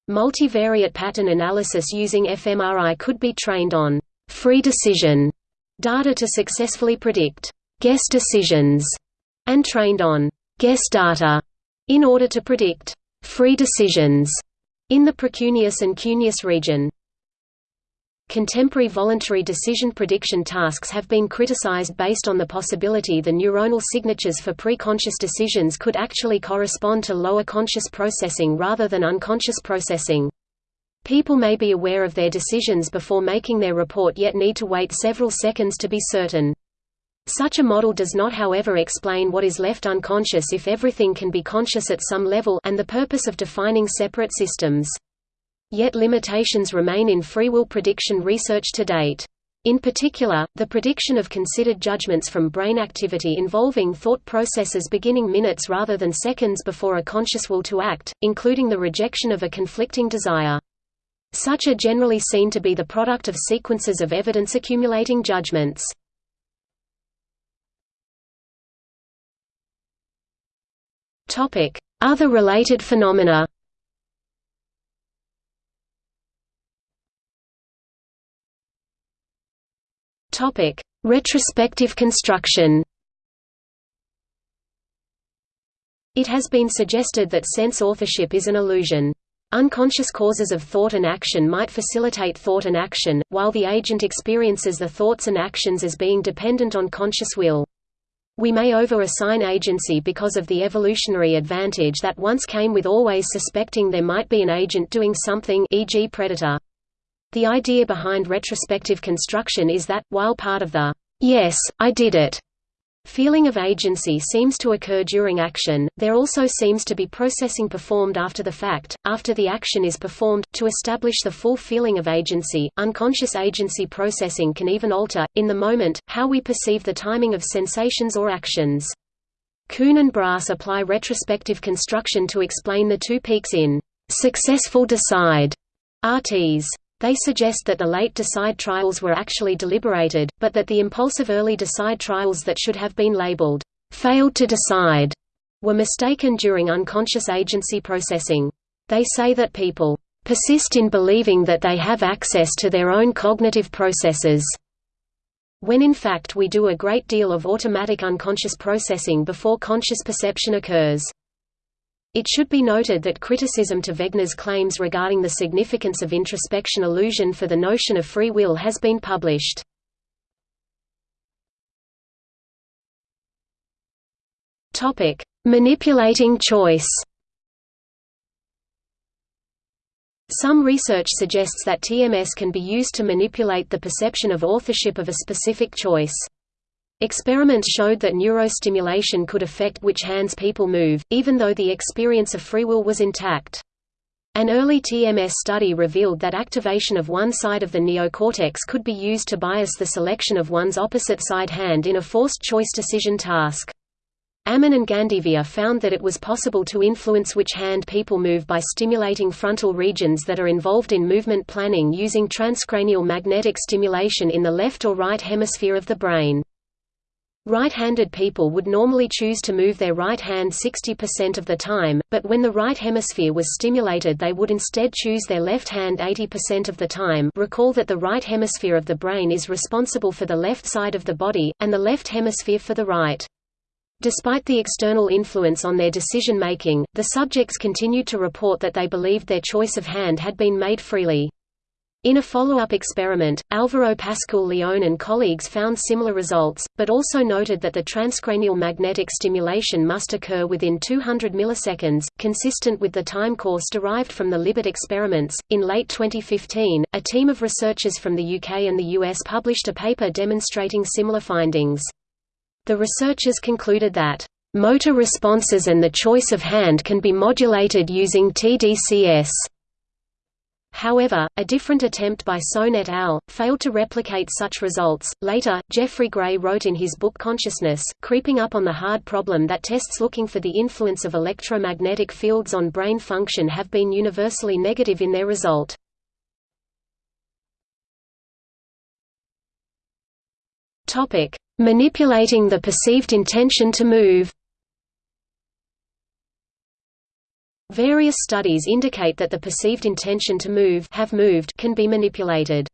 Multivariate pattern analysis using fMRI could be trained on free decision data to successfully predict guess decisions and trained on guess data in order to predict free decisions in the precuneus and cuneus region. Contemporary voluntary decision prediction tasks have been criticized based on the possibility the neuronal signatures for pre-conscious decisions could actually correspond to lower conscious processing rather than unconscious processing. People may be aware of their decisions before making their report yet need to wait several seconds to be certain. Such a model does not however explain what is left unconscious if everything can be conscious at some level and the purpose of defining separate systems. Yet limitations remain in free will prediction research to date. In particular, the prediction of considered judgments from brain activity involving thought processes beginning minutes rather than seconds before a conscious will to act, including the rejection of a conflicting desire. Such are generally seen to be the product of sequences of evidence accumulating judgments. Other related phenomena Topic: Retrospective construction It has been suggested that sense authorship is an illusion. Unconscious causes of thought and action might facilitate thought and action, while the agent experiences the thoughts and actions as being dependent on conscious will. We may over-assign agency because of the evolutionary advantage that once came with always suspecting there might be an agent doing something e.g. predator. The idea behind retrospective construction is that, while part of the, "'Yes, I did it' Feeling of agency seems to occur during action, there also seems to be processing performed after the fact, after the action is performed, to establish the full feeling of agency. Unconscious agency processing can even alter, in the moment, how we perceive the timing of sensations or actions. Kuhn and Brass apply retrospective construction to explain the two peaks in successful decide RTs. They suggest that the late decide trials were actually deliberated, but that the impulsive early decide trials that should have been labeled, failed to decide, were mistaken during unconscious agency processing. They say that people persist in believing that they have access to their own cognitive processes, when in fact we do a great deal of automatic unconscious processing before conscious perception occurs. It should be noted that criticism to Wegner's claims regarding the significance of introspection illusion for the notion of free will has been published. Topic: Manipulating choice. Some research suggests that TMS can be used to manipulate the perception of authorship of a specific choice. Experiments showed that neurostimulation could affect which hands people move, even though the experience of free will was intact. An early TMS study revealed that activation of one side of the neocortex could be used to bias the selection of one's opposite side hand in a forced choice decision task. Ammon and Gandevia found that it was possible to influence which hand people move by stimulating frontal regions that are involved in movement planning using transcranial magnetic stimulation in the left or right hemisphere of the brain. Right-handed people would normally choose to move their right hand 60% of the time, but when the right hemisphere was stimulated they would instead choose their left hand 80% of the time recall that the right hemisphere of the brain is responsible for the left side of the body, and the left hemisphere for the right. Despite the external influence on their decision-making, the subjects continued to report that they believed their choice of hand had been made freely. In a follow-up experiment, Álvaro Pascual-Leone and colleagues found similar results, but also noted that the transcranial magnetic stimulation must occur within 200 milliseconds, consistent with the time course derived from the Libet experiments. In late 2015, a team of researchers from the UK and the US published a paper demonstrating similar findings. The researchers concluded that motor responses and the choice of hand can be modulated using TDCS. However, a different attempt by Sohn et al. failed to replicate such results. Later, Jeffrey Gray wrote in his book Consciousness, creeping up on the hard problem that tests looking for the influence of electromagnetic fields on brain function have been universally negative in their result. Manipulating the perceived intention to move. Various studies indicate that the perceived intention to move have moved can be manipulated.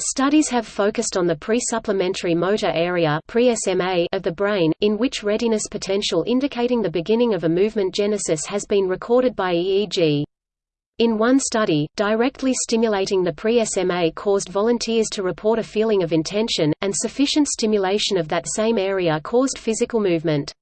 Studies have focused on the pre-supplementary motor area of the brain, in which readiness potential indicating the beginning of a movement genesis has been recorded by EEG. In one study, directly stimulating the pre-SMA caused volunteers to report a feeling of intention, and sufficient stimulation of that same area caused physical movement.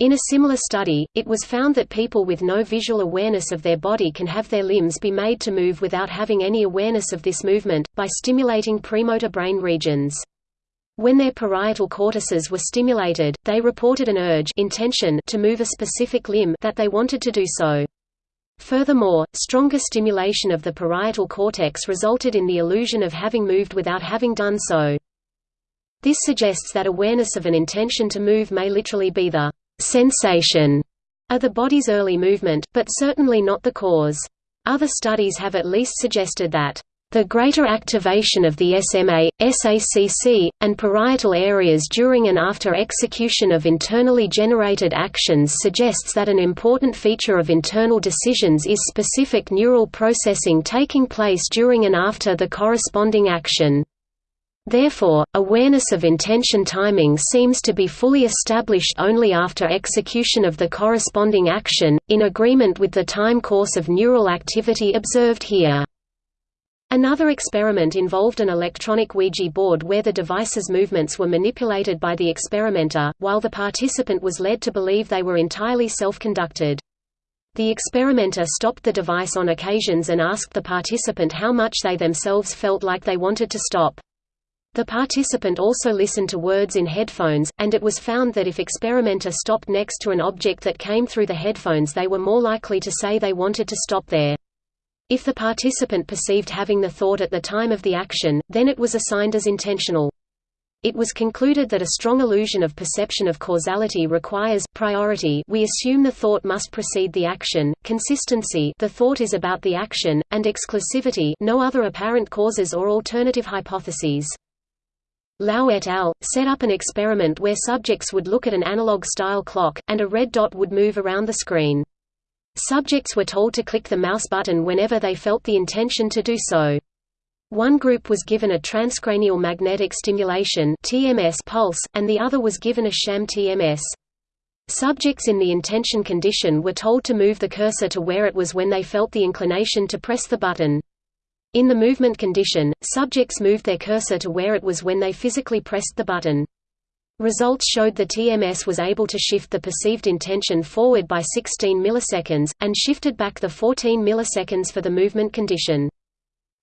In a similar study, it was found that people with no visual awareness of their body can have their limbs be made to move without having any awareness of this movement, by stimulating premotor brain regions. When their parietal cortices were stimulated, they reported an urge intention to move a specific limb that they wanted to do so. Furthermore, stronger stimulation of the parietal cortex resulted in the illusion of having moved without having done so. This suggests that awareness of an intention to move may literally be the sensation of the body's early movement, but certainly not the cause. Other studies have at least suggested that the greater activation of the SMA, SACC, and parietal areas during and after execution of internally generated actions suggests that an important feature of internal decisions is specific neural processing taking place during and after the corresponding action. Therefore, awareness of intention timing seems to be fully established only after execution of the corresponding action, in agreement with the time course of neural activity observed here. Another experiment involved an electronic Ouija board where the device's movements were manipulated by the experimenter, while the participant was led to believe they were entirely self-conducted. The experimenter stopped the device on occasions and asked the participant how much they themselves felt like they wanted to stop. The participant also listened to words in headphones, and it was found that if experimenter stopped next to an object that came through the headphones they were more likely to say they wanted to stop there. If the participant perceived having the thought at the time of the action, then it was assigned as intentional. It was concluded that a strong illusion of perception of causality requires priority we assume the thought must precede the action, consistency the thought is about the action, and exclusivity no other apparent causes or alternative hypotheses. Lau et al. set up an experiment where subjects would look at an analog-style clock, and a red dot would move around the screen. Subjects were told to click the mouse button whenever they felt the intention to do so. One group was given a transcranial magnetic stimulation TMS pulse, and the other was given a sham TMS. Subjects in the intention condition were told to move the cursor to where it was when they felt the inclination to press the button. In the movement condition, subjects moved their cursor to where it was when they physically pressed the button. Results showed the TMS was able to shift the perceived intention forward by 16 milliseconds, and shifted back the 14 milliseconds for the movement condition.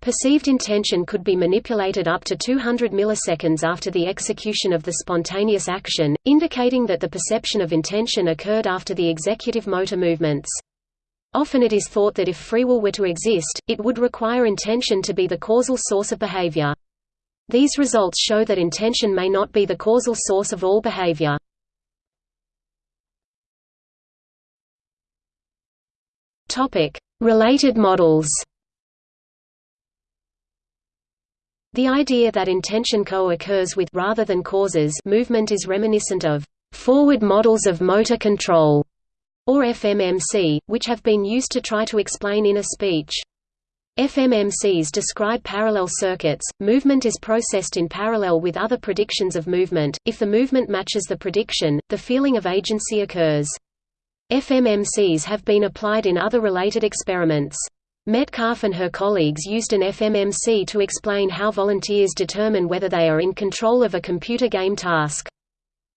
Perceived intention could be manipulated up to 200 milliseconds after the execution of the spontaneous action, indicating that the perception of intention occurred after the executive motor movements. Often it is thought that if free will were to exist, it would require intention to be the causal source of behavior. These results show that intention may not be the causal source of all behavior. Related models The idea that intention co-occurs with rather than causes movement is reminiscent of forward models of motor control or FMMC, which have been used to try to explain inner speech. FMMCs describe parallel circuits. Movement is processed in parallel with other predictions of movement. If the movement matches the prediction, the feeling of agency occurs. FMMCs have been applied in other related experiments. Metcalfe and her colleagues used an FMMC to explain how volunteers determine whether they are in control of a computer game task.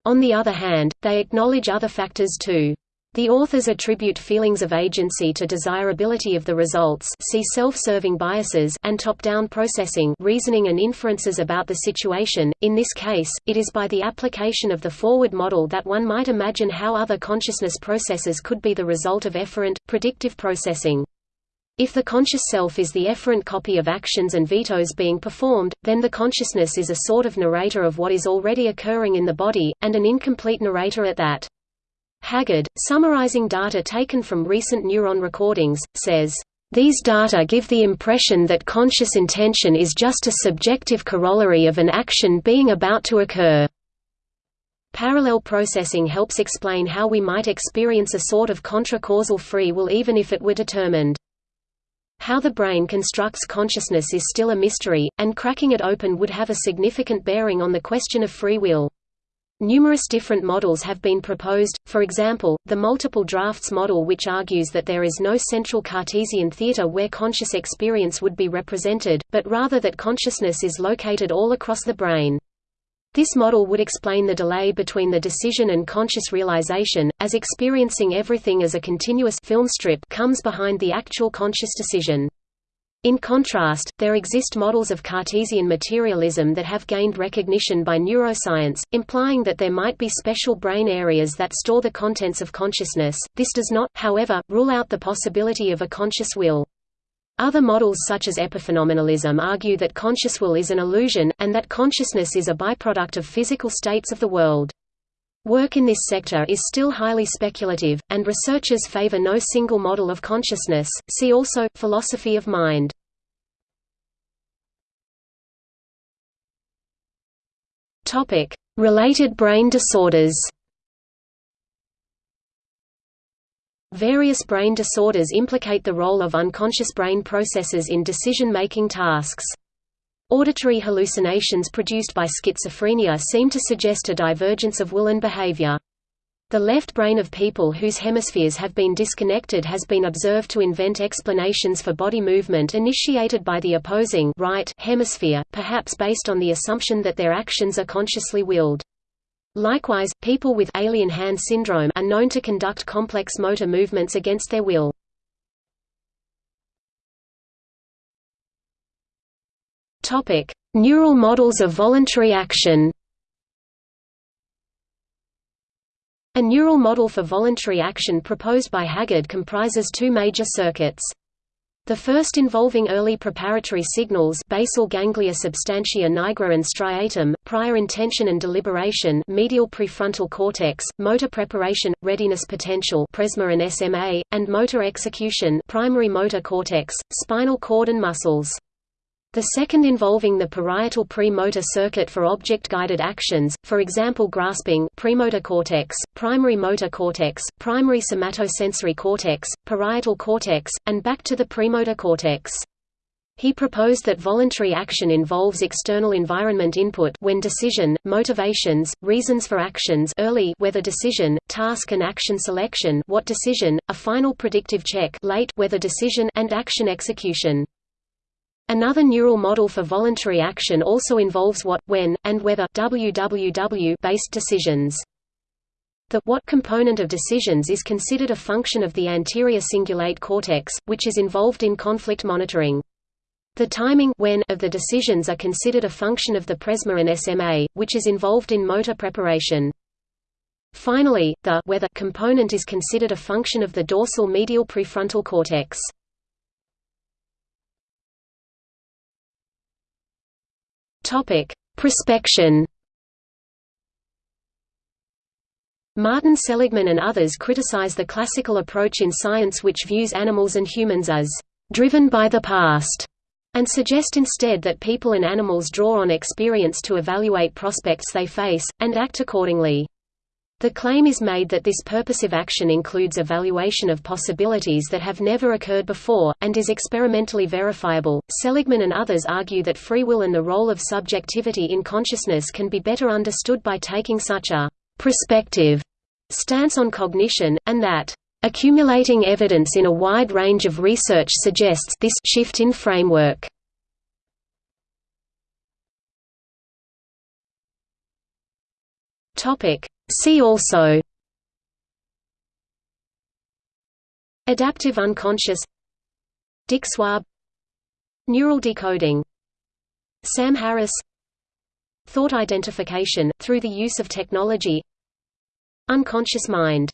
On the other hand, they acknowledge other factors too. The authors attribute feelings of agency to desirability of the results see self-serving biases and top-down processing reasoning and inferences about the situation. In this case, it is by the application of the forward model that one might imagine how other consciousness processes could be the result of efferent, predictive processing. If the conscious self is the efferent copy of actions and vetoes being performed, then the consciousness is a sort of narrator of what is already occurring in the body, and an incomplete narrator at that. Haggard, summarizing data taken from recent neuron recordings, says, "...these data give the impression that conscious intention is just a subjective corollary of an action being about to occur." Parallel processing helps explain how we might experience a sort of contra-causal free will even if it were determined. How the brain constructs consciousness is still a mystery, and cracking it open would have a significant bearing on the question of free will. Numerous different models have been proposed, for example, the multiple drafts model which argues that there is no central Cartesian theater where conscious experience would be represented, but rather that consciousness is located all across the brain. This model would explain the delay between the decision and conscious realization, as experiencing everything as a continuous film strip comes behind the actual conscious decision. In contrast, there exist models of Cartesian materialism that have gained recognition by neuroscience, implying that there might be special brain areas that store the contents of consciousness. This does not, however, rule out the possibility of a conscious will. Other models such as epiphenomenalism argue that conscious will is an illusion, and that consciousness is a byproduct of physical states of the world. Work in this sector is still highly speculative, and researchers favor no single model of consciousness. See also philosophy of mind. Topic: Related brain disorders. Various brain disorders implicate the role of unconscious brain processes in decision-making tasks. Auditory hallucinations produced by schizophrenia seem to suggest a divergence of will and behavior. The left brain of people whose hemispheres have been disconnected has been observed to invent explanations for body movement initiated by the opposing right hemisphere, perhaps based on the assumption that their actions are consciously willed. Likewise, people with alien hand syndrome are known to conduct complex motor movements against their will. Topic: Neural models of voluntary action. A neural model for voluntary action proposed by Haggard comprises two major circuits. The first involving early preparatory signals basal ganglia substantia nigra and striatum, prior intention and deliberation medial prefrontal cortex, motor preparation, readiness potential pre-SMA and SMA, and motor execution primary motor cortex, spinal cord and muscles. The second involving the parietal pre-motor circuit for object-guided actions, for example grasping premotor cortex, primary motor cortex, primary somatosensory cortex, parietal cortex, and back to the premotor cortex. He proposed that voluntary action involves external environment input when decision, motivations, reasons for actions early whether decision, task and action selection what decision, a final predictive check late whether decision and action execution. Another neural model for voluntary action also involves what, when, and whether WWW-based decisions. The what component of decisions is considered a function of the anterior cingulate cortex, which is involved in conflict monitoring. The timing when of the decisions are considered a function of the pre-SMA and SMA, which is involved in motor preparation. Finally, the whether component is considered a function of the dorsal medial prefrontal cortex. Topic: Prospection. Martin Seligman and others criticize the classical approach in science which views animals and humans as driven by the past, and suggest instead that people and animals draw on experience to evaluate prospects they face, and act accordingly. The claim is made that this purposive action includes evaluation of possibilities that have never occurred before, and is experimentally verifiable. Seligman and others argue that free will and the role of subjectivity in consciousness can be better understood by taking such a prospective stance on cognition, and that accumulating evidence in a wide range of research suggests this shift in framework. Topic. See also Adaptive unconscious Dick Swaab Neural decoding Sam Harris Thought identification, through the use of technology Unconscious mind